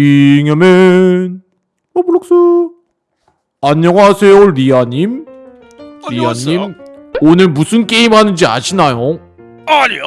잉여맨 로블록스 안녕하세요 리아님 안녕하세요. 리아님 오늘 무슨 게임 하는지 아시나요? 아니요.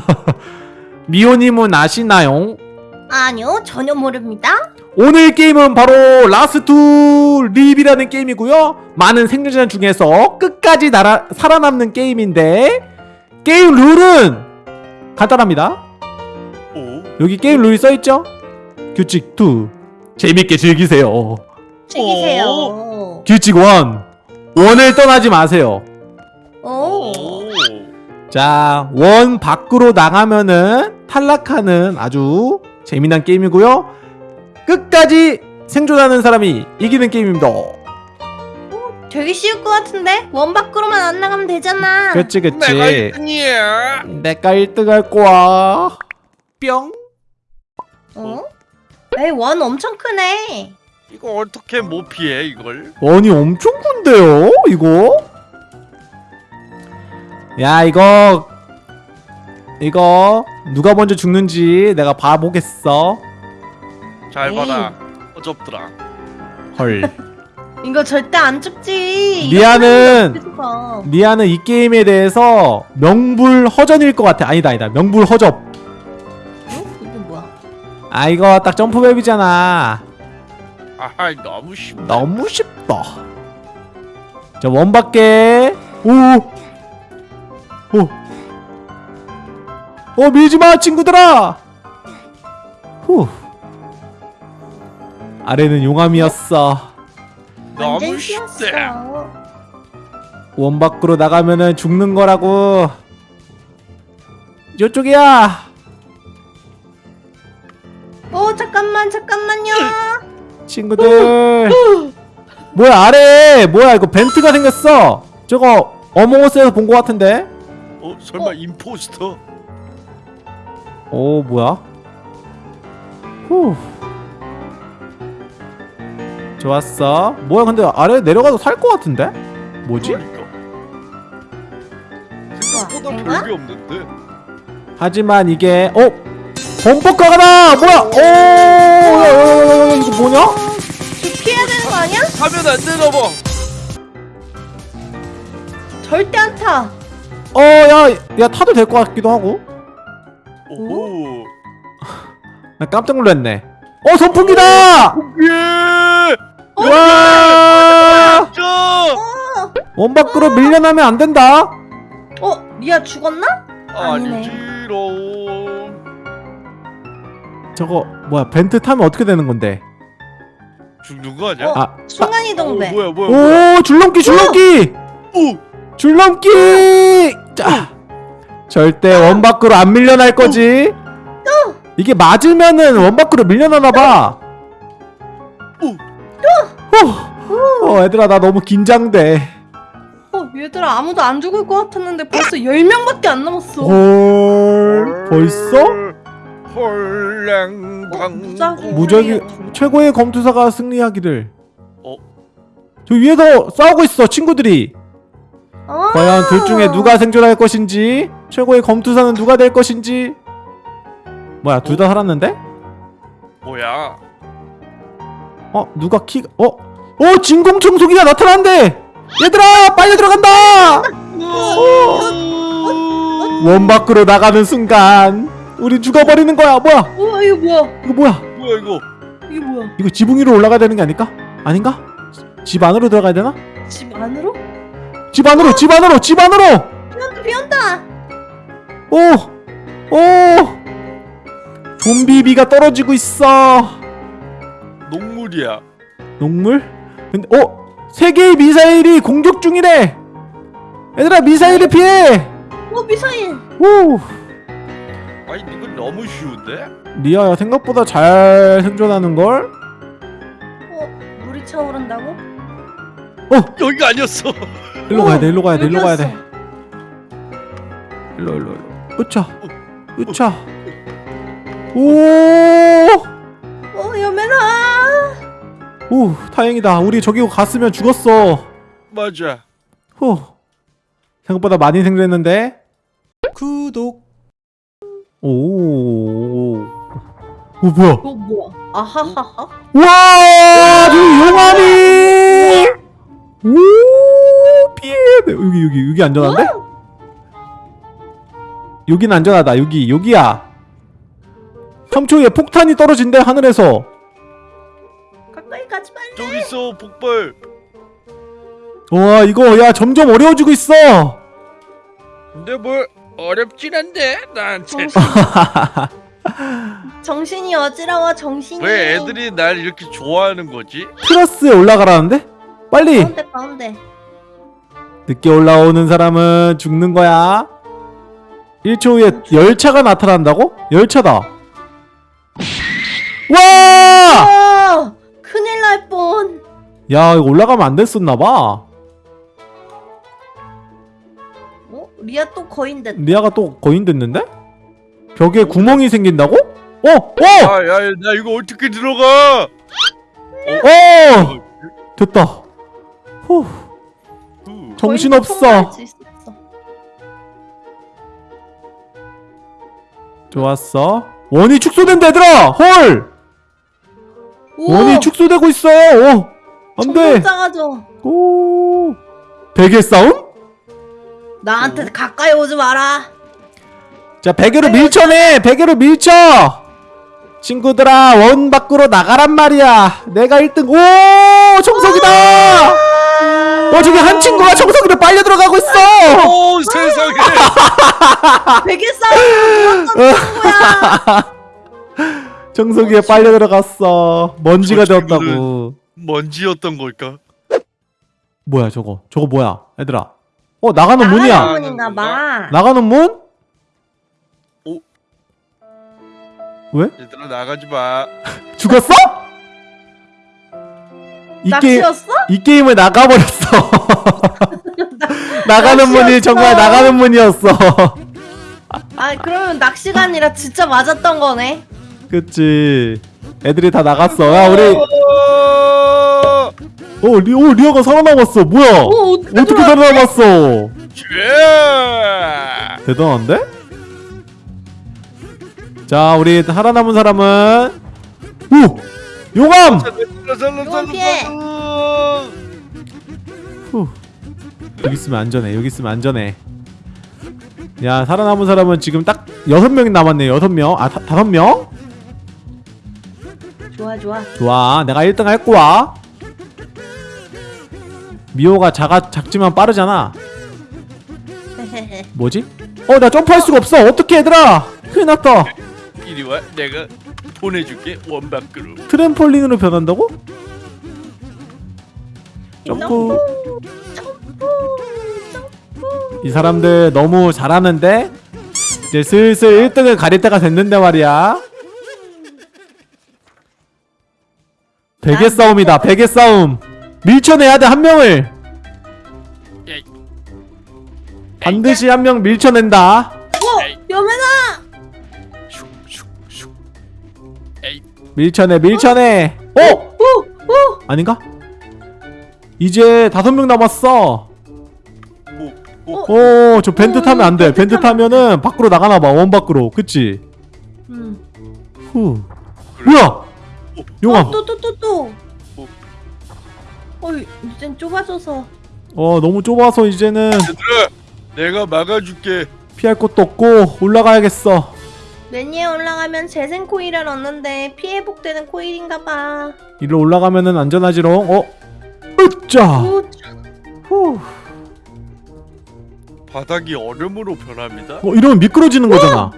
미호님은 아시나요? 아니요, 전혀 모릅니다. 오늘 게임은 바로 Last Leave라는 게임이고요 많은 생존자 중에서 끝까지 날아, 살아남는 게임인데 게임 룰은 간단합니다 오. 여기 게임 룰이 써있죠? 규칙 2 재밌게 즐기세요 즐기세요. 규칙 1 원을 떠나지 마세요 오. 자, 원 밖으로 나가면은 탈락하는 아주 재미난 게임이고요. 끝까지 생존하는 사람이 이기는 게임입니다. 되게 쉬울 것 같은데? 원 밖으로만 안 나가면 되잖아. 그치, 그치. 내가 1등이야. 내가 1등 할 거야. 뿅. 어? 에이, 원 엄청 크네. 이거 어떻게 못 피해 이걸? 원이 엄청 큰데요, 이거? 야, 이거. 이거. 누가 먼저 죽는지 내가 봐보겠어. 잘 에이. 봐라. 어접더라. 헐. 이거 절대 안 죽지. 죽어. 리아는 이 게임에 대해서 명불허전일 것 같아. 아니다, 아니다. 명불허접. 아, 이거 딱 점프맵이잖아. 아하 너무 쉽다. 너무 쉽다. 자, 원밖에. 오! 오! 어, 밀지 마, 친구들아! 후. 아래는 용암이었어. 너무 쉽다. 쉬웠어. 원 밖으로 나가면은 죽는 거라고. 이쪽이야! 잠깐만, 잠깐만요. 친구들. 뭐야 아래. 뭐야 이거 벤트가 생겼어. 저거 어몽어스에서 본 거 같은데? 어 설마 임포스터? 오 뭐야? 후. 좋았어. 뭐야 근데 아래 내려가도 살 거 같은데? 뭐지? 그러니까. 생각보다 우와, 별게 없는데. 하지만 이게 어 범퍼카가다 뭐야 오 야, 야, 야, 야, 이거 뭐냐 저 피해야 되는 거 아니야? 가면 안 되나 봐. 절대 안 타. 어 야 야 타도 될 것 같기도 하고 오호. 나 깜짝 놀랐네 어 선풍기다 예. 와 저. 원 밖으로 밀려나면 안 된다. 어, 리아 죽었나? 아니네. 아니지롱. 저거 뭐야 벤트 타면 어떻게 되는 건데? 죽는 거 아니야? 어? 아, 순간이동 돼. 어, 뭐야 뭐야 뭐야. 오 줄넘기 줄넘기 오. 줄넘기. 자, 절대 원 밖으로 안 밀려날 거지. 이게 맞으면은 원 밖으로 밀려나나 봐. 어, 어, 얘들아 나 너무 긴장돼. 어, 얘들아 아무도 안 죽을 것 같았는데 벌써 10명밖에 안 남았어. 헐 벌써? 헐랭방. 무작위. 무적이 최고의 검투사가 승리하기를. 어? 저 위에서 싸우고 있어 친구들이. 아. 과연 둘 중에 누가 생존할 것인지 최고의 검투사는 누가 될 것인지 뭐야 둘 다 살았는데? 뭐야? 어 누가 키 어? 어 진공청소기가 나타난대! 얘들아 빨리 들어간다! 원 밖으로 나가는 순간 우리 죽어버리는 거야 뭐야 우와 이거 뭐야? 이거 뭐야 뭐야 이거? 이게 뭐야? 이거 지붕 위로 올라가야 되는 게 아닐까? 아닌가? 집 안으로 들어가야 되나? 집 안으로? 집 안으로 집 안으로 집 안으로! 비온다 비온다. 오! 오! 좀비 비가 떨어지고 있어 녹물이야. 녹물? 근데 어? 세 개의 미사일이 공격 중이래. 얘들아 미사일을 피해. 어 미사일. 오 아니 이건 너무 쉬운데? 리아야 생각보다 잘 생존하는 걸. 어 물이 차오른다고? 여기가 아니었어. 일로 가야 돼. 일로 가야 돼. 일로 가야 돼. 일로 일로 일로. 으차. 으차. 오! 어 여매나. 오 다행이다. 우리 저기 갔으면 죽었어. 맞아. 후. 생각보다 많이 생존했는데. 구독. 오. 어 뭐야 어 뭐야? 아하하하. 와 저기 용암이 오 피해 네, 여기 여기 여기 안전한데? 여긴 안전하다 여기 여기야 3초에 폭탄이 떨어진대 하늘에서 가까이 가지 말래. 저기 있어 폭발. 와 이거 야 점점 어려워지고 있어 근데 뭘 어렵진 않대 나한테. 정신. 정신이 어지러워 정신이. 왜 애들이 날 이렇게 좋아하는 거지? 트러스에 올라가라는데? 빨리 가운데 가운데. 늦게 올라오는 사람은 죽는 거야 1초 후에 열차가 나타난다고? 열차다 와! 아 큰일 날 뻔. 야 이거 올라가면 안 됐었나봐 어 리아 또 거인됐다. 리아가 또 거인 됐는데? 벽에 구멍이 생긴다고? 어! 어! 아야 나 이거 어떻게 들어가? 어! 됐다 후 후. 정신없어. 좋았어 원이 축소된다 얘들아 헐 우와, 원이 축소되고 있어 어 안돼 점점 작아져. 오 베개 싸움? 나한테 가까이 오지 마라. 자 베개로 밀쳐내 베개로 밀쳐. 친구들아 원 밖으로 나가란 말이야. 내가 1등. 오 청석이다! 어 저기 한 친구가 청석이로 빨려 들어가고 있어. 오 세상에. 베개 싸움 친구야. 청석이에 빨려 들어갔어. 먼지가 저 되었다고. 먼지였던 걸까? 뭐야 저거? 저거 뭐야 얘들아 어 나가는 문이야 나가는 문인가 봐. 나가는 문? 오. 왜? 얘들아 나가지 마. 죽었어? 이 게임 낚시였어? 이 게임을 나가버렸어. 나가는 문이. 정말 나가는 문이었어. 아 그러면 낚시가 아니라 진짜 맞았던 거네. 그치. 애들이 다 나갔어. 야 우리 어! 어 리, 오 리아가 살아남았어. 뭐야? 오 어떻게, 어떻게 살아남았어? 예! 대단한데? 자 우리 살아남은 사람은 오 용암. 후. 여기 있으면 안전해. 여기 있으면 안전해. 야 살아남은 사람은 지금 딱 여섯 명이 남았네. 여섯 명. 아 다, 다섯 명? 좋아 좋아. 좋아 내가 1등 할 거야 미호가 작아, 작지만 빠르잖아. 뭐지? 어 나 점프할 수가 없어. 어떻게 얘들아. 큰일 났다. 이리 와 내가 보내줄게 원 밖으로. 트램폴린으로 변한다고? 점프. 이 사람들 너무 잘하는데? 이제 슬슬 1등을 가릴 때가 됐는데 말이야. 베개 싸움이다 베개 싸움 밀쳐내야 돼 한 명을. 반드시 한 명 밀쳐낸다. 어 여매나. 밀쳐내 밀쳐내. 어? 오오 아닌가? 이제 다섯 명 남았어. 오, 오. 오저 밴드 어, 타면 안돼. 밴드 밴드 타면은 밖으로 나가나 봐 원 밖으로. 그치? 음. 후. 뭐야? 용암. 또 또 또 또. 어. 어 이젠 좁아져서. 어 너무 좁아서 이제는 얘들아 내가 막아줄게. 피할 곳도 없고 올라가야겠어 매니에 올라가면 재생 코일을 얻는데 피해 복되는 코일인가봐. 이리로 올라가면은 안전하지롱 어? 으짜 오 후. 바닥이 얼음으로 변합니다. 어 이러면 미끄러지는 거잖아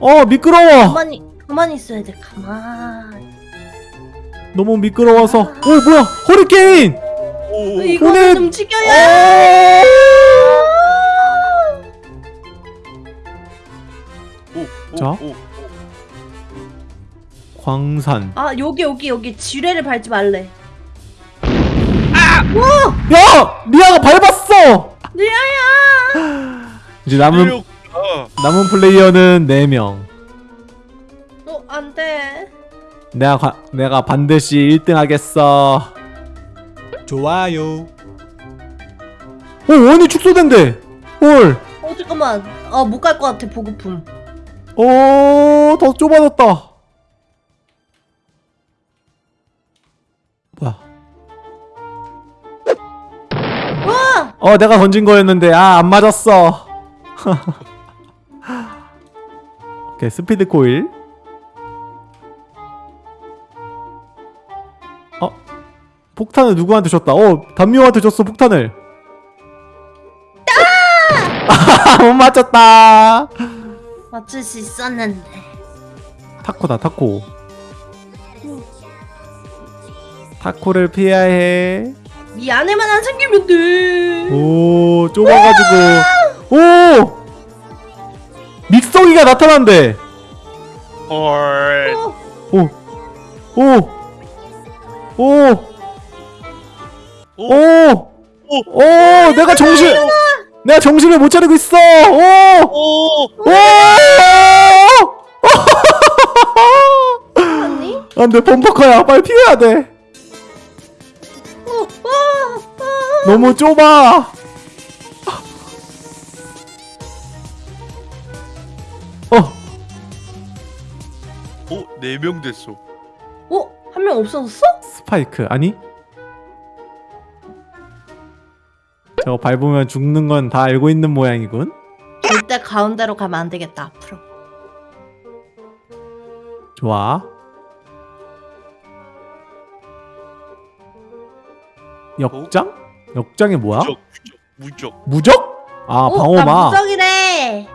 어 미끄러워 가만히 가만히 있어야 돼. 가만. 너무 미끄러워서 어 뭐야 허리케인 오. 이거는 오늘- 움직여야. 오, 오, 자. 오, 오. 광산 아 여기 여기 여기 지뢰를 밟지 말래. 야! 리아가 밟았어! 리아야. 이제 남은. 남은 플레이어는 4명 어 안돼. 내가 가, 내가 반드시 1등 하겠어. 좋아요. 어 원이 축소된대. 헐어 잠깐만. 아 못 갈 것 같아 보급품. 어더 좁아졌다. 어 내가 던진 거였는데 아 안 맞았어. 오케이 스피드 코일. 폭탄을 누구한테 줬다? 어 담요한테 줬어 폭탄을. 아! 못 맞췄다. 맞출 수 있었는데. 타코다 타코. 타코를 피해야 해. 이 안에만 안 생기면 돼. 오 좁아가지고 오 믹서기가 나타난대 헐. 어, 오오 오 오 오 오, 내가 정신 내가 정신을 못 차리고 있어 오 오 오. 아니? 안돼 범퍼커야 빨리 피해야 돼. 너무 좁아 어 오, 네 명 됐어. 어? 한 명 없어졌어? 스파이크 아니? 저거 밟으면 죽는 건 다 알고 있는 모양이군. 절대 가운데로 가면 안 되겠다 앞으로. 좋아. 역장? 역장이 뭐야? 무적, 무적, 무적. 무적? 아 어, 방어막. 나 무적이래.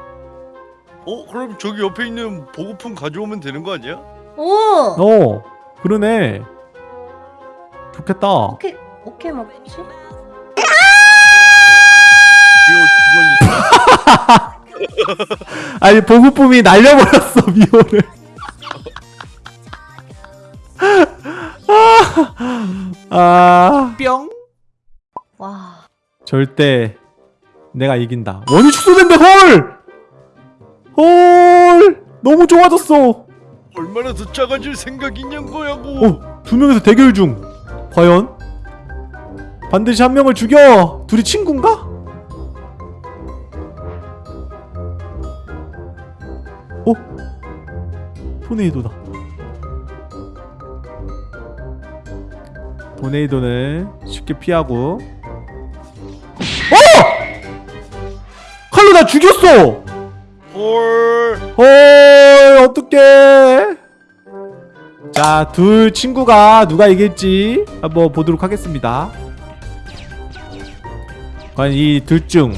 어, 그럼 저기 옆에 있는 보급품 가져오면 되는 거 아니야? 오. 어 그러네. 좋겠다. 오케이 오케이 먹지. 아니 보급품이 날려버렸어 미호를. 아, 뿅. 와. 절대 내가 이긴다. 원이 축소된대 헐. 헐 너무 좋아졌어. 얼마나 더 작아질 생각이냔 거야고. 어, 두 명에서 대결 중. 과연 반드시 한 명을 죽여. 둘이 친구인가? 토네이도다. 토네이도는 쉽게 피하고. 어! 칼로 나 죽였어. 헐. 헐 어떡해 자 둘 친구가 누가 이길지 한번 보도록 하겠습니다 과연 이 둘 중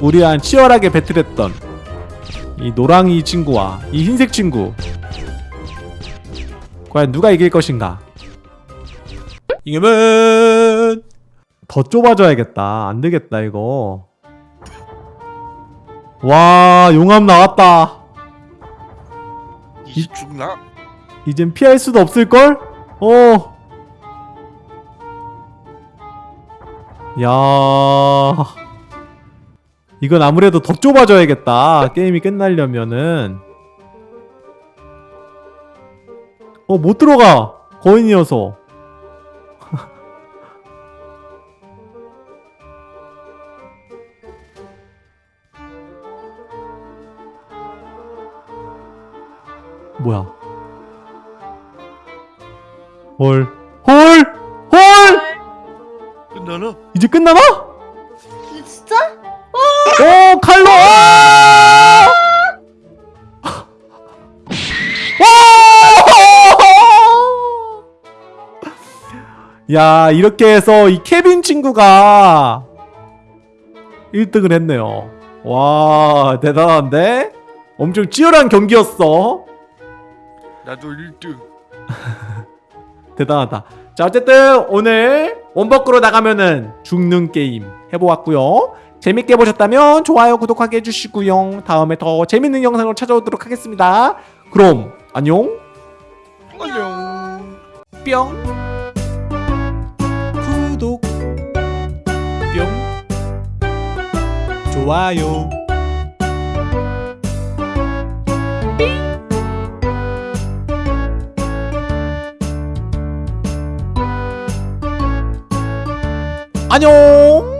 우리랑 치열하게 배틀했던 이 노랑이 친구와 이 흰색 친구 과연 누가 이길 것인가 이겨면 더 좁아져야겠다 안 되겠다 이거 와 용암 나왔다 이 죽나? 이젠 피할 수도 없을걸? 어. 야. 이건 아무래도 더 좁아져야겠다. 게임이 끝나려면은. 어, 못 들어가. 거인이어서. 야, 이렇게 해서 이 케빈 친구가 1등을 했네요. 와, 대단한데? 엄청 치열한 경기였어. 나도 1등. 대단하다. 자, 어쨌든 오늘 원버크로 나가면은 죽는 게임 해보았고요. 재밌게 보셨다면 좋아요, 구독하게 해주시고요. 다음에 더 재밌는 영상으로 찾아오도록 하겠습니다. 그럼 안녕. 안녕. 뿅. 좋아요. 안녕.